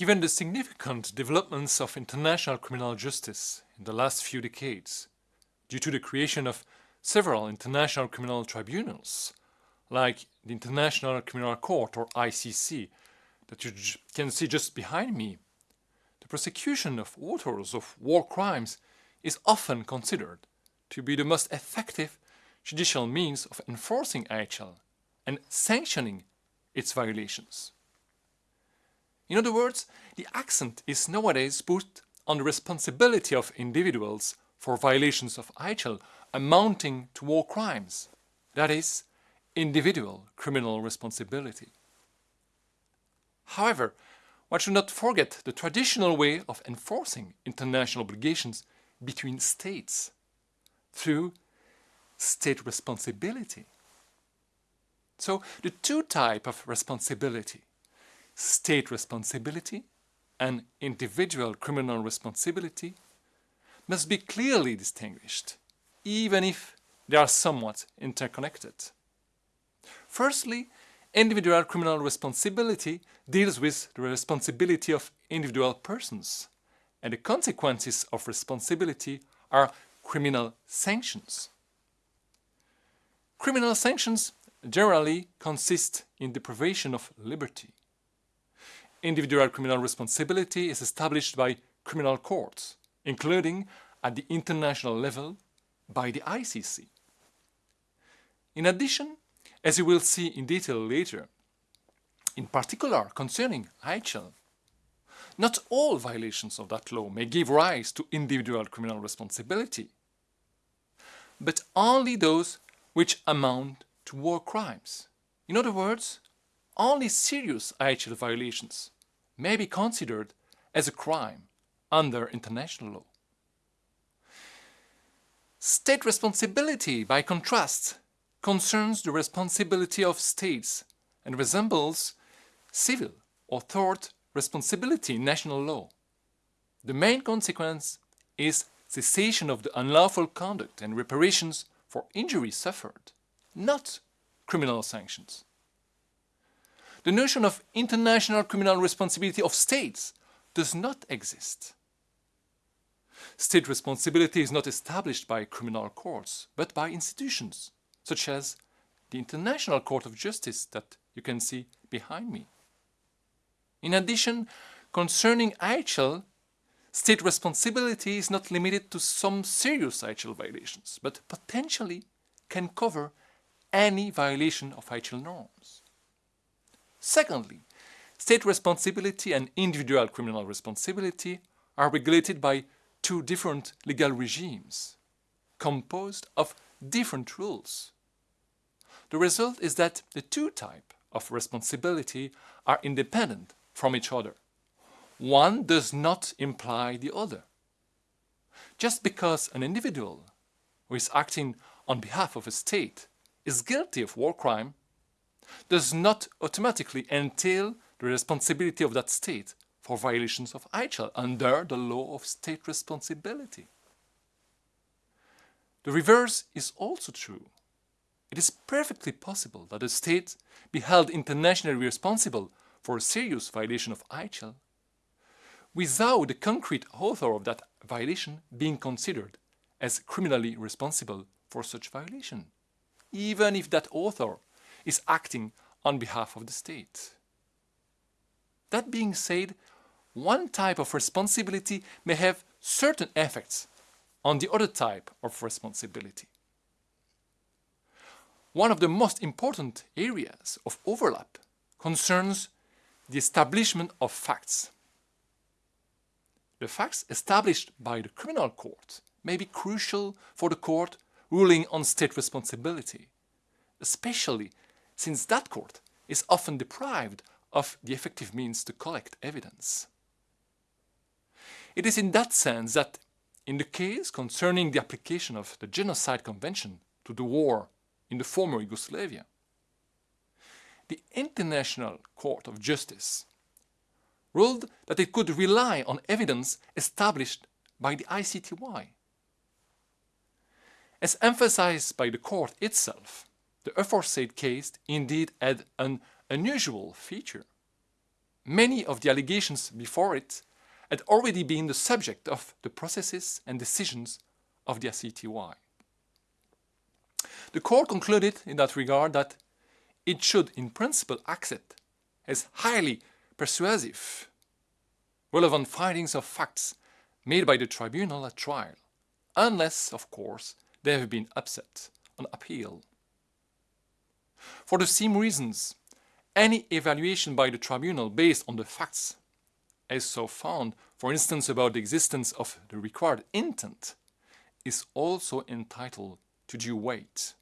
Given the significant developments of international criminal justice in the last few decades, due to the creation of several international criminal tribunals, like the International Criminal Court or ICC, that you can see just behind me, the prosecution of authors of war crimes is often considered to be the most effective judicial means of enforcing IHL and sanctioning its violations. In other words, the accent is nowadays put on the responsibility of individuals for violations of IHL amounting to war crimes, that is, individual criminal responsibility. However, one should not forget the traditional way of enforcing international obligations between states through state responsibility. So the two type of responsibility, state responsibility and individual criminal responsibility, must be clearly distinguished, even if they are somewhat interconnected. Firstly, individual criminal responsibility deals with the responsibility of individual persons, and the consequences of responsibility are criminal sanctions. Criminal sanctions generally consist in deprivation of liberty. Individual criminal responsibility is established by criminal courts, including at the international level by the ICC. In addition, as you will see in detail later, in particular concerning IHL, not all violations of that law may give rise to individual criminal responsibility, but only those which amount to war crimes. In other words, only serious IHL violations may be considered as a crime under international law. State responsibility, by contrast, concerns the responsibility of states and resembles civil or tort responsibility in national law. The main consequence is cessation of the unlawful conduct and reparations for injuries suffered, not criminal sanctions. The notion of international criminal responsibility of states does not exist. State responsibility is not established by criminal courts, but by institutions, such as the International Court of Justice that you can see behind me. In addition, concerning IHL, state responsibility is not limited to some serious IHL violations, but potentially can cover any violation of IHL norms. Secondly, state responsibility and individual criminal responsibility are regulated by two different legal regimes, composed of different rules. The result is that the two types of responsibility are independent from each other. One does not imply the other. Just because an individual who is acting on behalf of a state is guilty of war crime does not automatically entail the responsibility of that state for violations of IHL under the law of state responsibility. The reverse is also true. It is perfectly possible that a state be held internationally responsible for a serious violation of IHL without the concrete author of that violation being considered as criminally responsible for such violation, even if that author is acting on behalf of the state. That being said, one type of responsibility may have certain effects on the other type of responsibility. One of the most important areas of overlap concerns the establishment of facts. The facts established by the criminal court may be crucial for the court ruling on state responsibility, especially since that court is often deprived of the effective means to collect evidence. It is in that sense that, in the case concerning the application of the Genocide Convention to the war in the former Yugoslavia, the International Court of Justice ruled that it could rely on evidence established by the ICTY. As emphasized by the court itself, the aforesaid case indeed had an unusual feature. many of the allegations before it had already been the subject of the processes and decisions of the ICTY. The court concluded in that regard that it should in principle accept as highly persuasive relevant findings of facts made by the tribunal at trial, unless, of course, they have been upset on appeal. For the same reasons, any evaluation by the tribunal based on the facts as so found, for instance about the existence of the required intent, is also entitled to due weight.